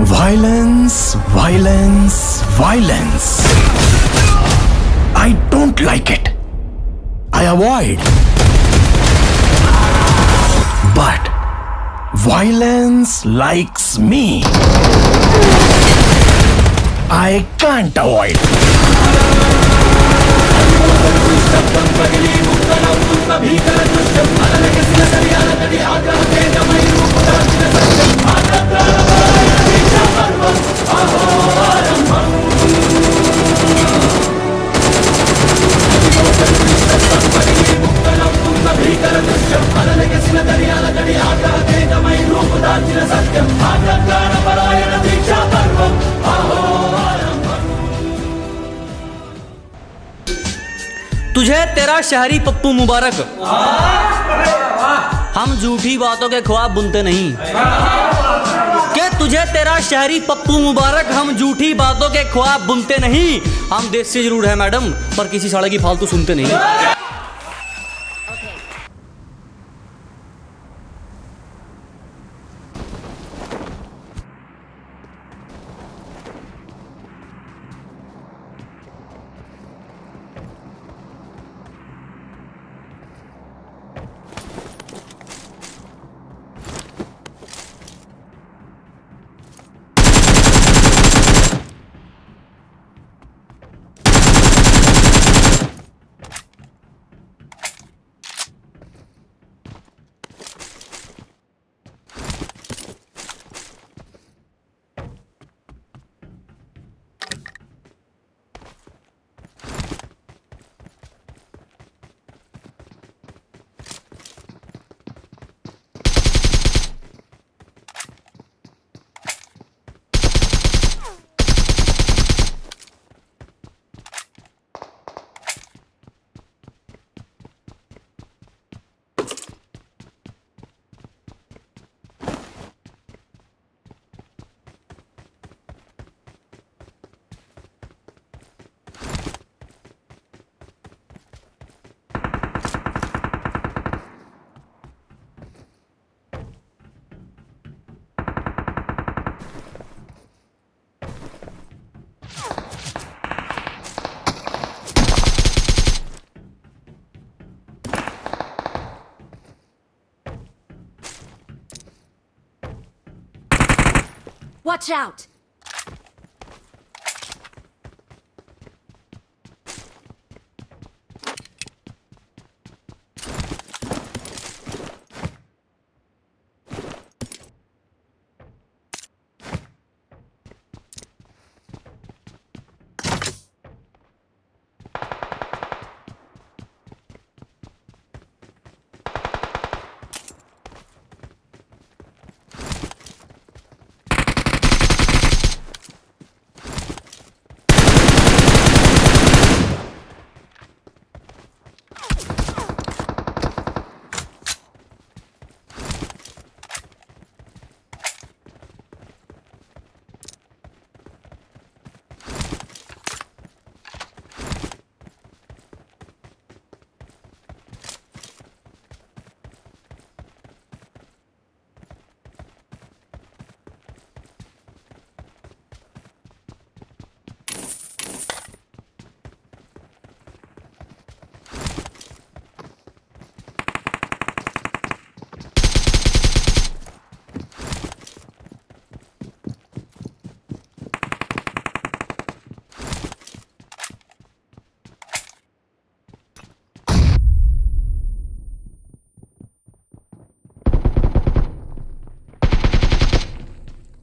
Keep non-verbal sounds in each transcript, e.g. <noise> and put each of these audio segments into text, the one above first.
Violence, violence, violence. I don't like it. I avoid. But violence likes me. I can't avoid. <laughs> शहरी पप्पू मुबारक। हम झूठी बातों के ख्वाब बुनते नहीं। के तुझे तेरा शहरी पप्पू मुबारक, हम झूठी बातों के ख्वाब बुनते नहीं। हम देश से ज़रूर है मैडम, पर किसी साड़े की फालतू सुनते नहीं। Watch out!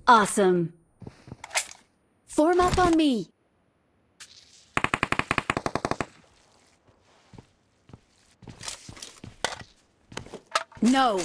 Awesome. Form up on me. No.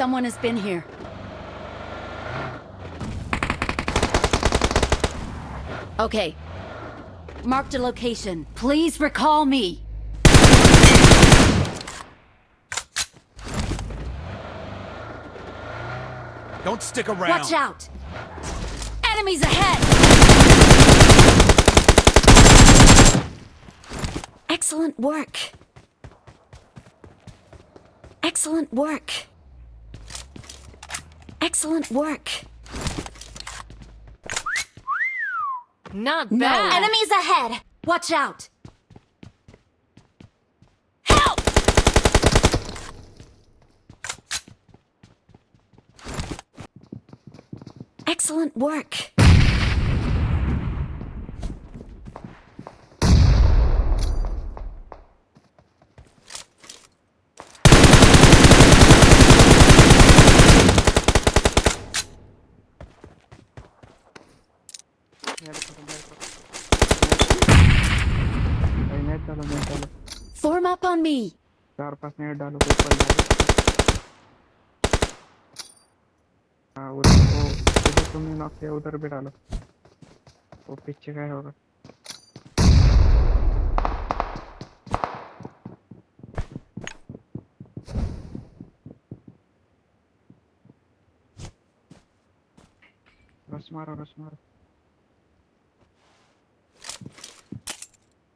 Someone has been here. Okay. Marked a location. Please recall me. Don't stick around. Watch out! Enemies ahead! Excellent work. Excellent work. Excellent work. Not No. bad. Enemies ahead! Watch out! Help! Excellent work. डालो net डालो। Form up on me. चार पाँच net डालो पल जाए हाँ उधर वो उधर तुमने नॉक किया उधर भी डालो। वो पीछे का होगा। रश मारो रस मारो।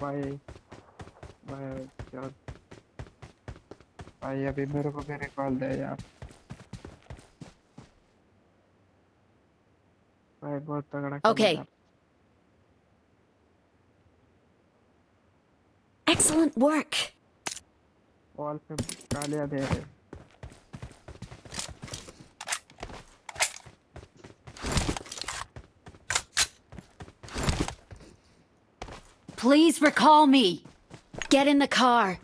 भाई भाई क्या भाई अभी मेरे को भी रिकॉल दे यार भाई बहुत तगड़ा. यार। Excellent work. वॉल पे गालियाँ दे रहे Please recall me. Get in the car.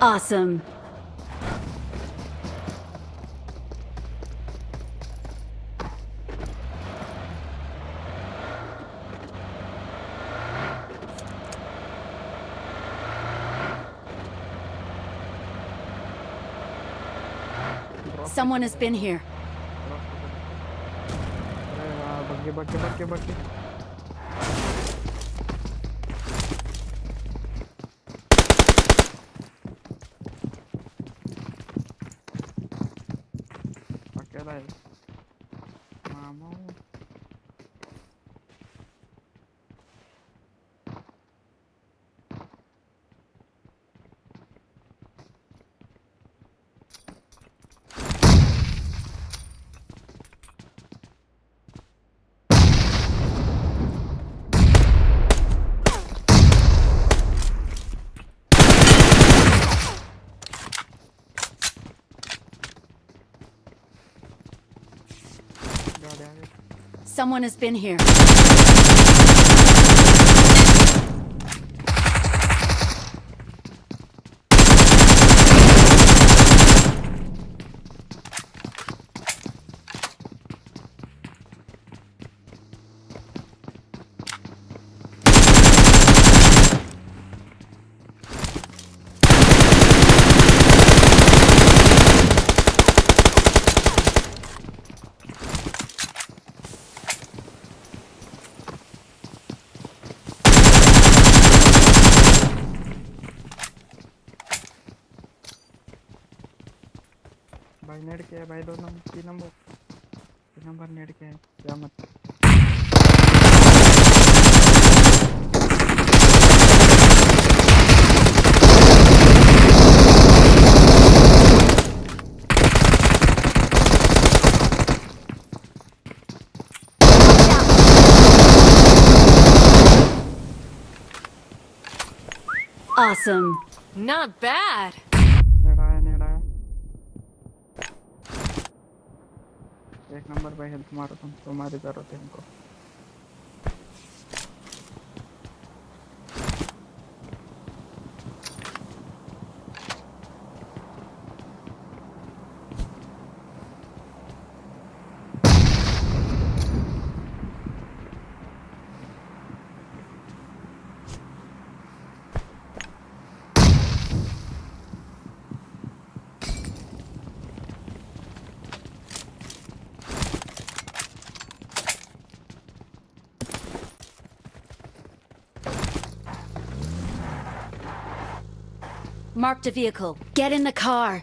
Awesome. Someone has been here. Someone has been here. Net के है भाई दो नंबर तीन नंबर तीन नंबर नेट के है क्या मत Awesome. Not bad. नेट आया नेट आया एक नंबर भाई हेल्थ मारो तुम तुम्हारी ज़रूरत है इनको। Marked a vehicle. Get in the car.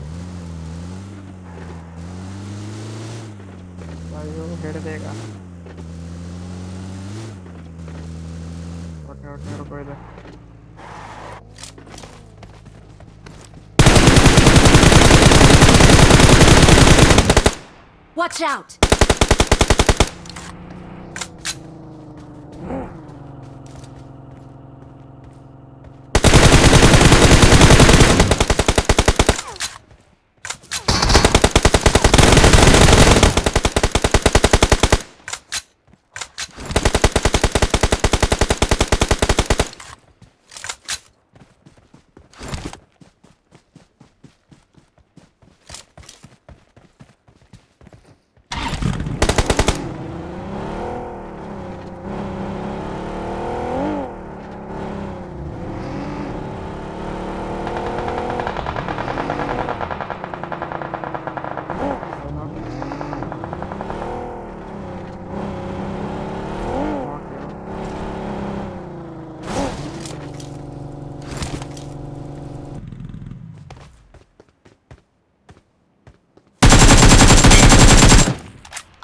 ಅಯ್ಯೋ ಬೇಗ ಹೊಟ್ಟೆ ಹೊಟ್ಟೆ ರೂಪಾಯಿ ಇದೆ Watch out!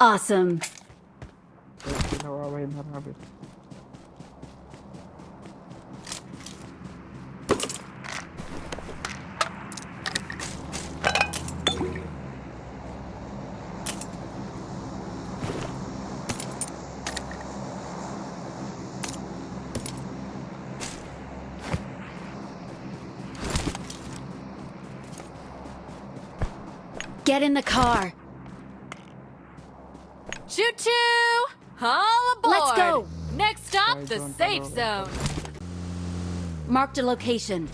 Awesome. Get in the car. The safe zone. Marked a location.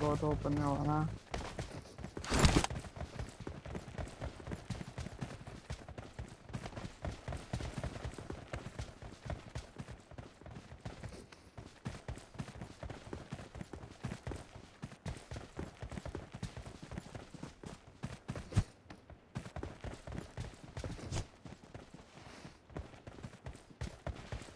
Go to open now,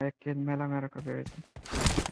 एक किल मेला मेरा कर